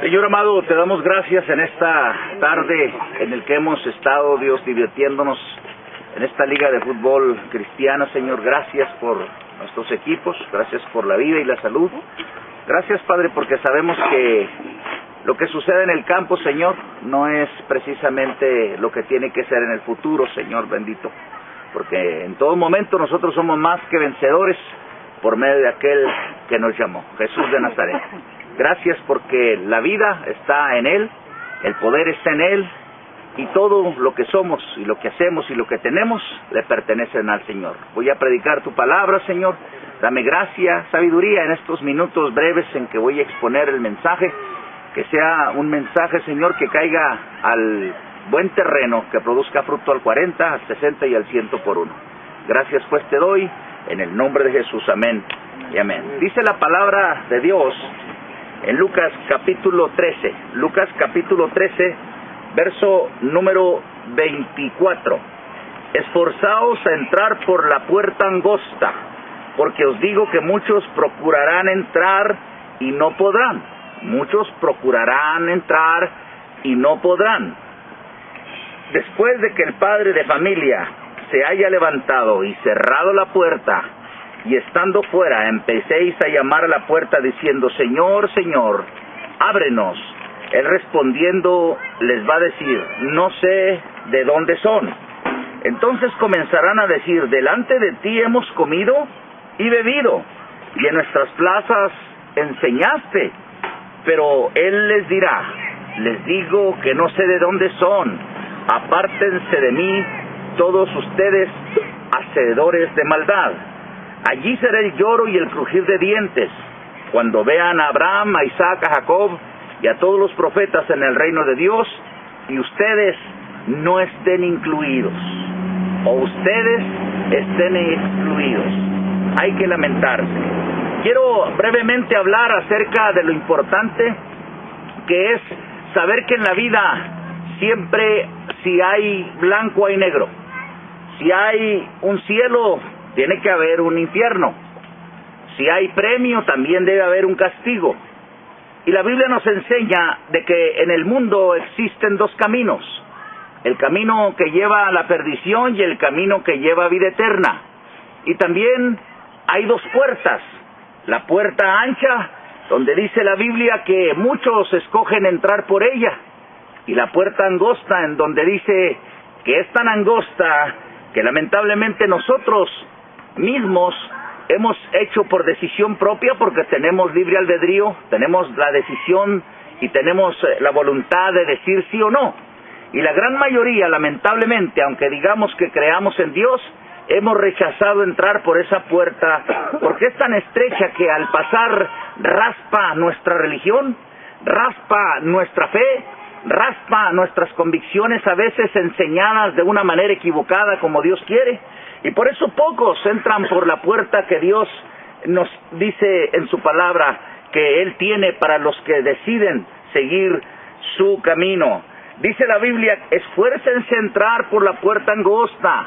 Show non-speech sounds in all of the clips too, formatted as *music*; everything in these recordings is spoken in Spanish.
Señor amado, te damos gracias en esta tarde en el que hemos estado, Dios, divirtiéndonos en esta liga de fútbol cristiana, Señor. Gracias por nuestros equipos, gracias por la vida y la salud. Gracias, Padre, porque sabemos que lo que sucede en el campo, Señor, no es precisamente lo que tiene que ser en el futuro, Señor bendito. Porque en todo momento nosotros somos más que vencedores por medio de aquel que nos llamó, Jesús de Nazaret. Gracias porque la vida está en Él, el poder está en Él, y todo lo que somos y lo que hacemos y lo que tenemos le pertenecen al Señor. Voy a predicar tu palabra, Señor. Dame gracia, sabiduría en estos minutos breves en que voy a exponer el mensaje. Que sea un mensaje, Señor, que caiga al buen terreno, que produzca fruto al 40, al 60 y al 100 por uno. Gracias pues te doy en el nombre de Jesús. Amén y amén. Dice la palabra de Dios en Lucas capítulo 13. Lucas capítulo 13, verso número 24. Esforzaos a entrar por la puerta angosta, porque os digo que muchos procurarán entrar y no podrán. Muchos procurarán entrar y no podrán. Después de que el padre de familia se haya levantado y cerrado la puerta, y estando fuera empecéis a llamar a la puerta diciendo, Señor, Señor, ábrenos. Él respondiendo les va a decir, no sé de dónde son. Entonces comenzarán a decir, delante de ti hemos comido y bebido, y en nuestras plazas enseñaste. Pero él les dirá, les digo que no sé de dónde son, apártense de mí todos ustedes hacedores de maldad. Allí será el lloro y el crujir de dientes, cuando vean a Abraham, a Isaac, a Jacob y a todos los profetas en el reino de Dios, y ustedes no estén incluidos, o ustedes estén excluidos. Hay que lamentarse. Quiero brevemente hablar acerca de lo importante que es saber que en la vida siempre si hay blanco hay negro. Si hay un cielo, tiene que haber un infierno. Si hay premio, también debe haber un castigo. Y la Biblia nos enseña de que en el mundo existen dos caminos. El camino que lleva a la perdición y el camino que lleva a vida eterna. Y también hay dos puertas. La puerta ancha, donde dice la Biblia que muchos escogen entrar por ella. Y la puerta angosta, en donde dice que es tan angosta que lamentablemente nosotros mismos hemos hecho por decisión propia porque tenemos libre albedrío, tenemos la decisión y tenemos eh, la voluntad de decir sí o no. Y la gran mayoría, lamentablemente, aunque digamos que creamos en Dios, hemos rechazado entrar por esa puerta porque es tan estrecha que al pasar raspa nuestra religión, raspa nuestra fe, raspa nuestras convicciones a veces enseñadas de una manera equivocada como Dios quiere. Y por eso pocos entran por la puerta que Dios nos dice en su palabra que Él tiene para los que deciden seguir su camino. Dice la Biblia, esfuércense a entrar por la puerta angosta.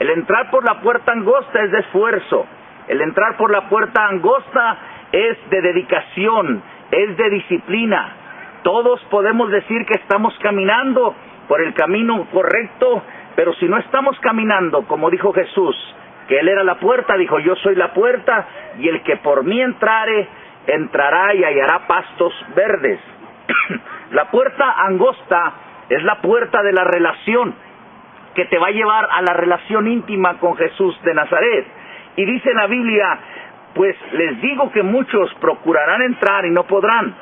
El entrar por la puerta angosta es de esfuerzo. El entrar por la puerta angosta es de dedicación, es de disciplina. Todos podemos decir que estamos caminando por el camino correcto, pero si no estamos caminando, como dijo Jesús, que Él era la puerta, dijo, yo soy la puerta, y el que por mí entrare, entrará y hallará pastos verdes. *clears throat* la puerta angosta es la puerta de la relación, que te va a llevar a la relación íntima con Jesús de Nazaret. Y dice la Biblia, pues les digo que muchos procurarán entrar y no podrán.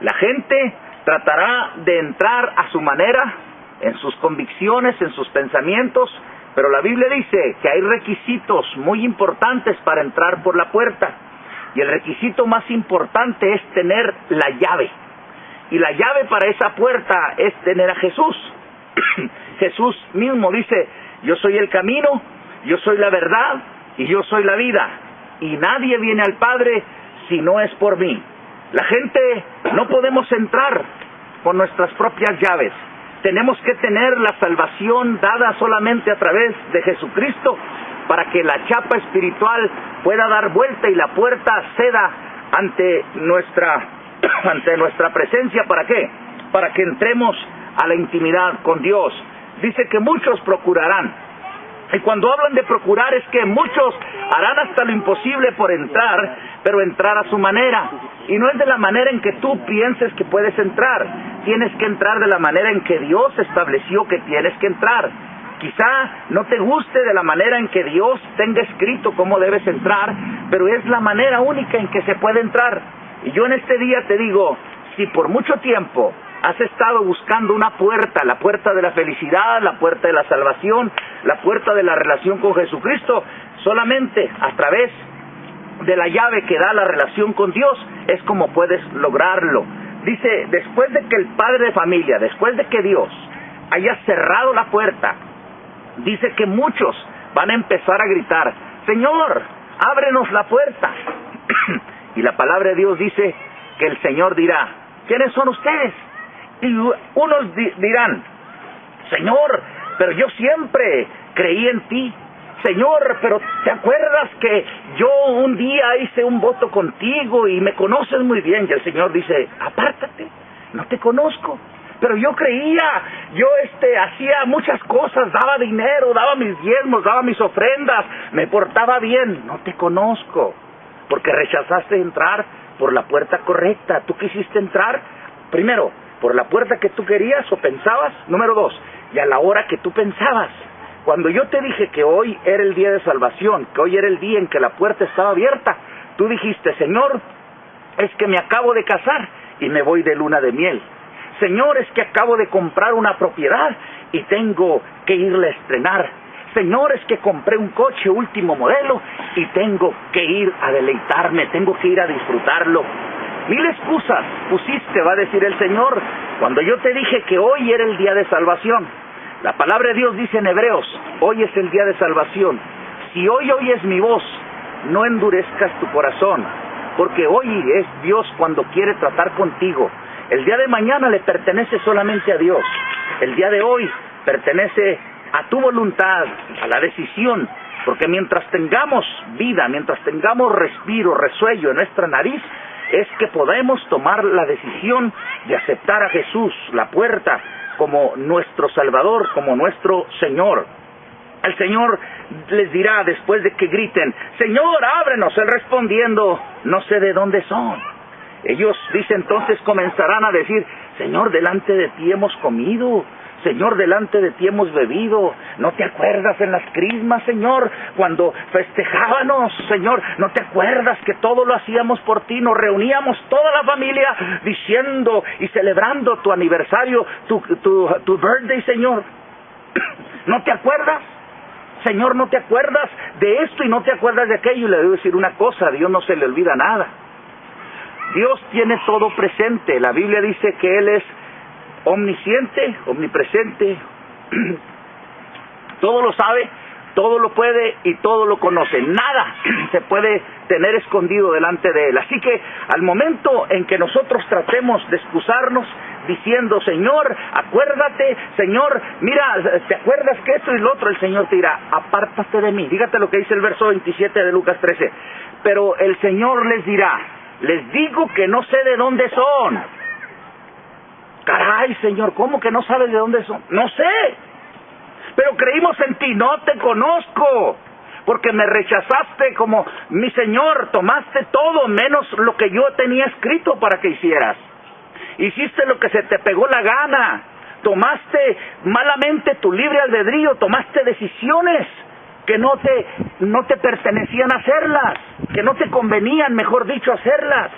La gente tratará de entrar a su manera, en sus convicciones, en sus pensamientos, pero la Biblia dice que hay requisitos muy importantes para entrar por la puerta. Y el requisito más importante es tener la llave. Y la llave para esa puerta es tener a Jesús. *clears throat* Jesús mismo dice, yo soy el camino, yo soy la verdad y yo soy la vida. Y nadie viene al Padre si no es por mí. La gente no podemos entrar con nuestras propias llaves. Tenemos que tener la salvación dada solamente a través de Jesucristo para que la chapa espiritual pueda dar vuelta y la puerta ceda ante nuestra *clears throat* ante nuestra presencia, ¿para qué? Para que entremos a la intimidad con Dios. Dice que muchos procurarán. Y cuando hablan de procurar es que muchos harán hasta lo imposible por entrar, pero entrar a su manera. Y no es de la manera en que tú pienses que puedes entrar. Tienes que entrar de la manera en que Dios estableció que tienes que entrar. Quizá no te guste de la manera en que Dios tenga escrito cómo debes entrar, pero es la manera única en que se puede entrar. Y yo en este día te digo, si por mucho tiempo has estado buscando una puerta, la puerta de la felicidad, la puerta de la salvación, la puerta de la relación con Jesucristo, solamente a través de la llave que da la relación con Dios es como puedes lograrlo. Dice, después de que el padre de familia, después de que Dios haya cerrado la puerta, dice que muchos van a empezar a gritar, Señor, ábrenos la puerta. *clears throat* y la palabra de Dios dice que el Señor dirá, ¿quiénes son ustedes? Y unos dirán, Señor, pero yo siempre creí en ti. Señor, pero ¿te acuerdas que yo un día hice un voto contigo y me conoces muy bien? Y el Señor dice, apártate, no te conozco pero yo creía, yo este hacía muchas cosas, daba dinero, daba mis diezmos, daba mis ofrendas, me portaba bien, no te conozco, porque rechazaste entrar por la puerta correcta, tú quisiste entrar primero por la puerta que tú querías o pensabas, número dos, y a la hora que tú pensabas. Cuando yo te dije que hoy era el día de salvación, que hoy era el día en que la puerta estaba abierta, tú dijiste, Señor, es que me acabo de casar y me voy de luna de miel. Señor, es que acabo de comprar una propiedad y tengo que irle a estrenar. Señor, es que compré un coche último modelo y tengo que ir a deleitarme, tengo que ir a disfrutarlo. Mil excusas pusiste, va a decir el Señor, cuando yo te dije que hoy era el día de salvación. La palabra de Dios dice en Hebreos, hoy es el día de salvación. Si hoy oyes mi voz, no endurezcas tu corazón, porque hoy es Dios cuando quiere tratar contigo. El día de mañana le pertenece solamente a Dios. El día de hoy pertenece a tu voluntad, a la decisión, porque mientras tengamos vida, mientras tengamos respiro, resuello en nuestra nariz, es que podemos tomar la decisión de aceptar a Jesús, la puerta, como nuestro Salvador, como nuestro Señor. El Señor les dirá después de que griten, Señor, ábrenos, Él respondiendo, no sé de dónde son. Ellos, dice entonces, comenzarán a decir, Señor, delante de ti hemos comido, Señor, delante de ti hemos bebido. ¿No te acuerdas en las crismas, Señor, cuando festejábamos, Señor? ¿No te acuerdas que todo lo hacíamos por ti? Nos reuníamos toda la familia diciendo y celebrando tu aniversario, tu, tu, tu birthday, Señor. *coughs* ¿No te acuerdas? Señor, ¿no te acuerdas de esto y no te acuerdas de aquello? Y le debo decir una cosa, a Dios no se le olvida nada. Dios tiene todo presente. La Biblia dice que Él es omnisciente, omnipresente, *clears throat* todo lo sabe, todo lo puede y todo lo conoce. Nada *clears throat* se puede tener escondido delante de Él. Así que al momento en que nosotros tratemos de excusarnos diciendo, Señor, acuérdate, Señor, mira, ¿te acuerdas que esto y lo otro? El Señor te dirá, apártate de mí. Dígate lo que dice el verso 27 de Lucas 13. Pero el Señor les dirá, les digo que no sé de dónde son. Caray, Señor, ¿cómo que no sabes de dónde son? No sé. Pero creímos en ti, no te conozco. Porque me rechazaste como mi Señor, tomaste todo menos lo que yo tenía escrito para que hicieras. Hiciste lo que se te pegó la gana. Tomaste malamente tu libre albedrío, tomaste decisiones que no te, no te pertenecían hacerlas, que no te convenían, mejor dicho, hacerlas.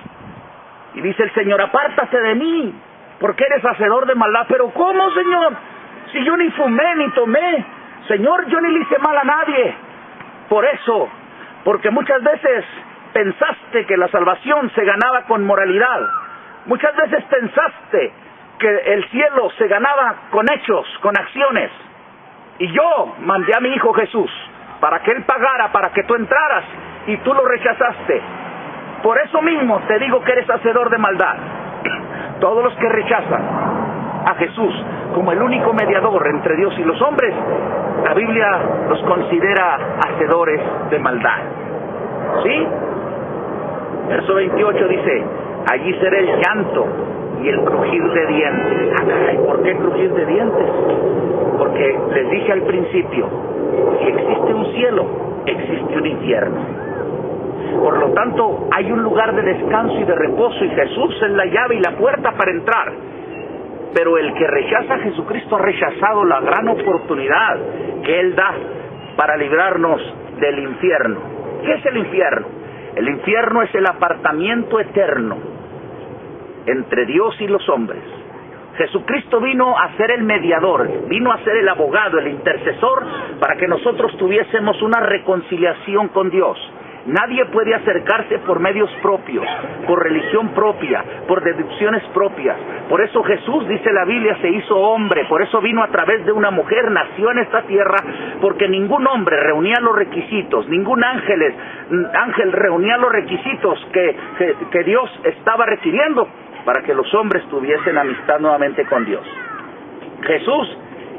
Y dice el Señor, apártase de mí, porque eres hacedor de maldad. Pero ¿cómo, Señor? Si yo ni fumé ni tomé, Señor, yo ni le hice mal a nadie. Por eso, porque muchas veces pensaste que la salvación se ganaba con moralidad. Muchas veces pensaste que el cielo se ganaba con hechos, con acciones. Y yo mandé a mi Hijo Jesús para que Él pagara, para que tú entraras, y tú lo rechazaste. Por eso mismo te digo que eres hacedor de maldad. Todos los que rechazan a Jesús como el único mediador entre Dios y los hombres, la Biblia los considera hacedores de maldad. ¿Sí? Verso 28 dice, allí será el llanto y el crujir de dientes. Ah, ¿por qué crujir de dientes? Porque les dije al principio, si existe un cielo, existe un infierno. Tanto, hay un lugar de descanso y de reposo y Jesús es la llave y la puerta para entrar. Pero el que rechaza a Jesucristo ha rechazado la gran oportunidad que Él da para librarnos del infierno. ¿Qué es el infierno? El infierno es el apartamiento eterno entre Dios y los hombres. Jesucristo vino a ser el mediador, vino a ser el abogado, el intercesor, para que nosotros tuviésemos una reconciliación con Dios. Nadie puede acercarse por medios propios, por religión propia, por deducciones propias. Por eso Jesús, dice la Biblia, se hizo hombre, por eso vino a través de una mujer, nació en esta tierra, porque ningún hombre reunía los requisitos, ningún ángel, ángel reunía los requisitos que, que Dios estaba requiriendo para que los hombres tuviesen amistad nuevamente con Dios. Jesús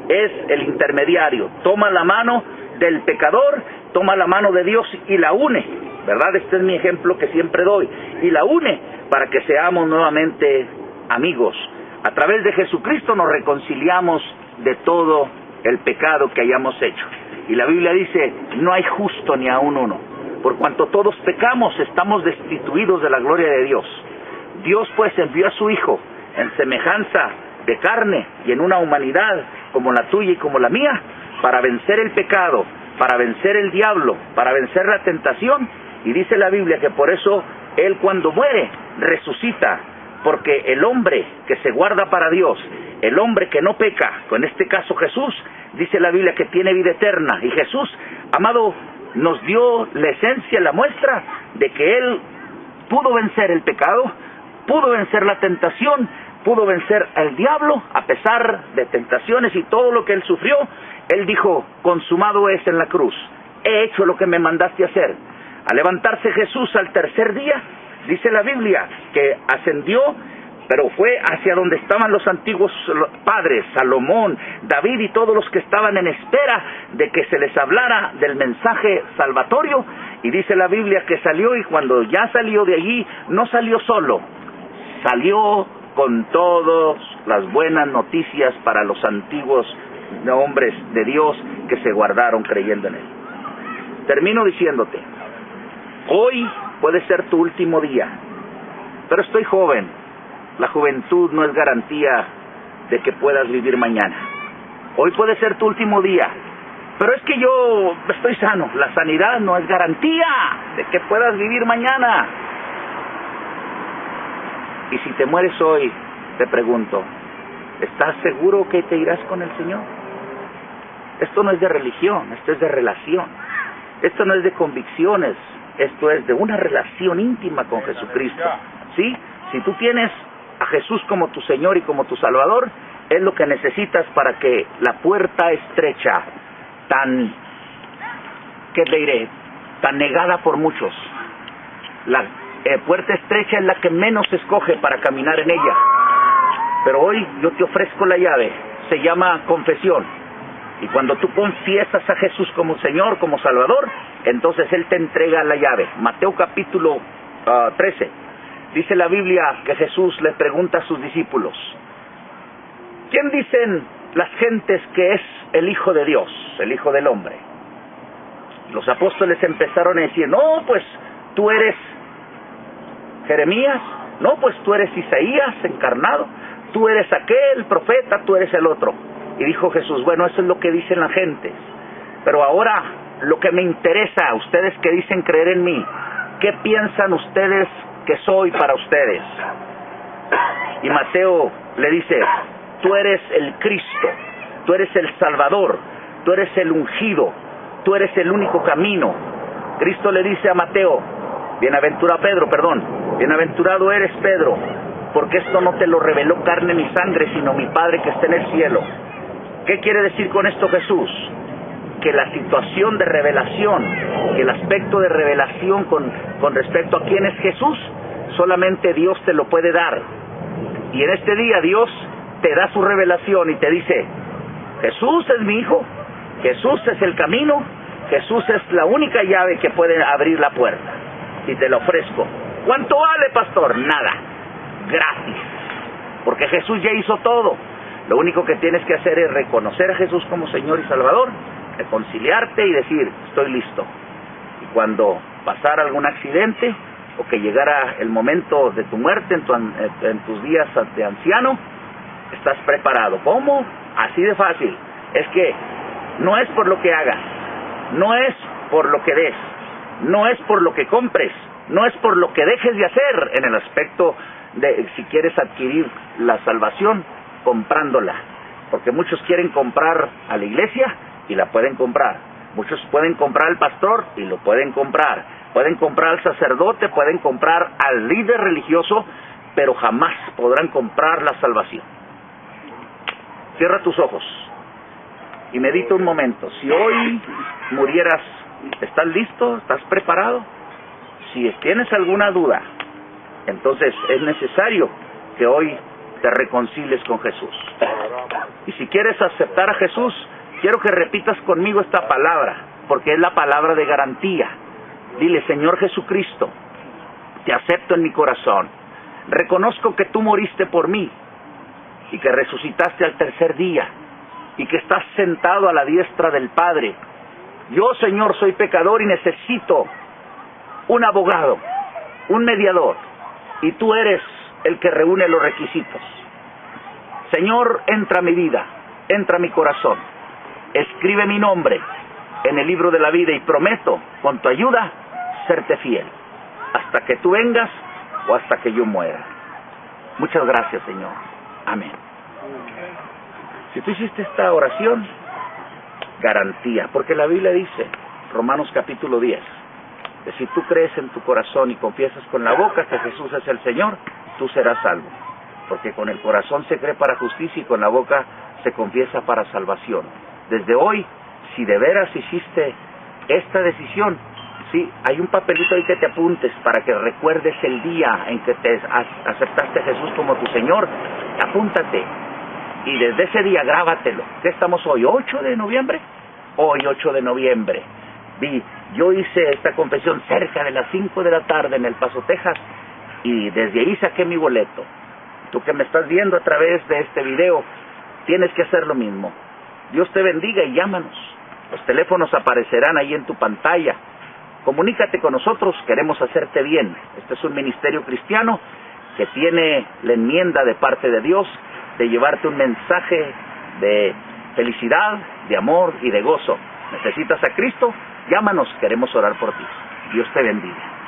es el intermediario, toma la mano del pecador, toma la mano de Dios y la une, ¿verdad? Este es mi ejemplo que siempre doy, y la une para que seamos nuevamente amigos. A través de Jesucristo nos reconciliamos de todo el pecado que hayamos hecho. Y la Biblia dice, no hay justo ni aún uno. Por cuanto todos pecamos, estamos destituidos de la gloria de Dios. Dios pues envió a su Hijo en semejanza de carne y en una humanidad como la tuya y como la mía, para vencer el pecado, para vencer el diablo, para vencer la tentación. Y dice la Biblia que por eso Él cuando muere resucita, porque el hombre que se guarda para Dios, el hombre que no peca, en este caso Jesús, dice la Biblia que tiene vida eterna. Y Jesús, amado, nos dio la esencia, la muestra de que Él pudo vencer el pecado, pudo vencer la tentación, pudo vencer al diablo, a pesar de tentaciones y todo lo que él sufrió, él dijo, consumado es en la cruz, he hecho lo que me mandaste hacer. Al levantarse Jesús al tercer día, dice la Biblia, que ascendió, pero fue hacia donde estaban los antiguos padres, Salomón, David y todos los que estaban en espera de que se les hablara del mensaje salvatorio. Y dice la Biblia que salió y cuando ya salió de allí, no salió solo, salió con todas las buenas noticias para los antiguos hombres de Dios que se guardaron creyendo en Él. Termino diciéndote, hoy puede ser tu último día, pero estoy joven. La juventud no es garantía de que puedas vivir mañana. Hoy puede ser tu último día, pero es que yo estoy sano. La sanidad no es garantía de que puedas vivir mañana. Y si te mueres hoy, te pregunto, ¿estás seguro que te irás con el Señor? Esto no es de religión, esto es de relación. Esto no es de convicciones, esto es de una relación íntima con Jesucristo. ¿Sí? Si tú tienes a Jesús como tu Señor y como tu Salvador, es lo que necesitas para que la puerta estrecha, tan, ¿qué le diré? Tan negada por muchos, la eh, puerta estrecha es la que menos se escoge para caminar en ella. Pero hoy yo te ofrezco la llave, se llama confesión. Y cuando tú confiesas a Jesús como Señor, como Salvador, entonces Él te entrega la llave. Mateo capítulo 13. Ah, Dice la Biblia que Jesús le pregunta a sus discípulos, ¿quién dicen las gentes que es el Hijo de Dios, el Hijo del Hombre? Los apóstoles empezaron a decir, no, pues tú eres Jeremías, no, pues tú eres Isaías encarnado, tú eres aquel profeta, tú eres el otro. Y dijo Jesús, bueno, eso es lo que dicen las gentes. Pero ahora lo que me interesa, ustedes que dicen creer en mí, ¿qué piensan ustedes que soy para ustedes? Y Mateo le dice, tú eres el Cristo, tú eres el Salvador, tú eres el ungido, tú eres el único camino. Cristo le dice a Mateo, bienaventurado Pedro, perdón, Bienaventurado eres, Pedro, porque esto no te lo reveló carne ni sangre, sino mi Padre que está en el cielo. ¿Qué quiere decir con esto Jesús? Que la situación de revelación, el aspecto de revelación con, con respecto a quién es Jesús, solamente Dios te lo puede dar. Y en este día Dios te da su revelación y te dice, Jesús es mi hijo, Jesús es el camino, Jesús es la única llave que puede abrir la puerta. Y te lo ofrezco. ¿Cuánto vale, pastor? Nada. Gratis. Porque Jesús ya hizo todo. Lo único que tienes que hacer es reconocer a Jesús como Señor y Salvador, reconciliarte y decir, estoy listo. Y cuando pasara algún accidente o que llegara el momento de tu muerte en, en tus días de anciano, estás preparado. ¿Cómo? Así de fácil. Es que no es por lo que hagas, no es por lo que des, no es por lo que compres, no es por lo que dejes de hacer en el aspecto de si quieres adquirir la salvación comprándola. Porque muchos quieren comprar a la iglesia y la pueden comprar. Muchos pueden comprar al pastor y lo pueden comprar. Pueden comprar al sacerdote, pueden comprar al líder religioso, pero jamás podrán comprar la salvación. Cierra tus ojos y medita un momento. Si hoy murieras, ¿estás listo? ¿Estás preparado? Si tienes alguna duda, entonces es necesario que hoy te reconcilies con Jesús. Y si quieres aceptar a Jesús, quiero que repitas conmigo esta palabra, porque es la palabra de garantía. Dile, Señor Jesucristo, te acepto en mi corazón. Reconozco que tú moriste por mí y que resucitaste al tercer día y que estás sentado a la diestra del Padre. Yo, Señor, soy pecador y necesito un abogado, un mediador, y tú eres el que reúne los requisitos. Señor, entra a mi vida, entra a mi corazón, escribe mi nombre en el libro de la vida y prometo, con tu ayuda, serte fiel, hasta que tú vengas o hasta que yo muera. Muchas gracias, Señor. Amén. Si tú hiciste esta oración, garantía, porque la Biblia dice, Romanos capítulo 10, que si tú crees en tu corazón y confiesas con la boca que Jesús es el Señor, tú serás salvo. Porque con el corazón se cree para justicia y con la boca se confiesa para salvación. Desde hoy, si de veras hiciste esta decisión, sí, hay un papelito ahí que te apuntes para que recuerdes el día en que te aceptaste a Jesús como tu Señor. Apúntate, y desde ese día grábatelo. ¿Qué estamos hoy? ¿8 de noviembre? Hoy 8 de noviembre. Vi, yo hice esta confesión cerca de las 5 de la tarde en El Paso, Texas, y desde ahí saqué mi boleto. Tú que me estás viendo a través de este video, tienes que hacer lo mismo. Dios te bendiga y llámanos. Los teléfonos aparecerán ahí en tu pantalla. Comunícate con nosotros, queremos hacerte bien. Este es un ministerio cristiano que tiene la enmienda de parte de Dios de llevarte un mensaje de felicidad, de amor y de gozo. ¿Necesitas a Cristo? Llámanos, queremos orar por ti. Dios te bendiga.